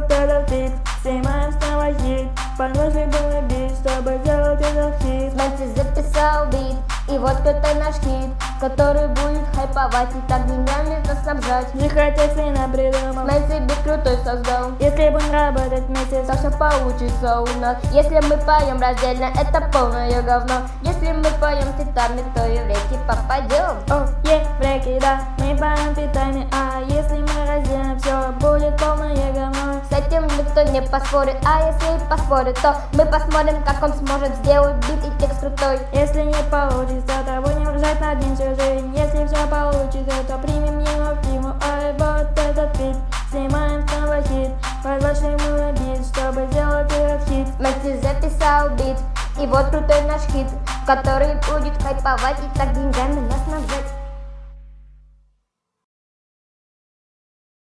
вот этот бит Снимаем снова хит Подложи был бит, чтобы сделать этот хит Мэнси записал бит И вот это наш хит Который будет хайповать И так деньгами нас снабжать Тихо тексты нам придумал Мэнси бит крутой создал Если будем работать вместе То все получится у нас Если мы поем раздельно, это полное говно Если мы поем feat ами, то и в реки попадем О, в реки, да, мы поем feat ами А если мы разделим, все будет полное этим никто не поспорит. А если поспорит, то мы посмотрим, как он сможет сделать бит и текст крутой. Если не получится, то будем ржать над ним всю жизнь Если все получится, то примем его в тему Ай, вот этот бит, снимаем снова хит. Подложим ему бит, чтобы сделать этот хит. Мэнси записал бит. И вот крутой наш хит Который будет хайповать. И так деньгами нас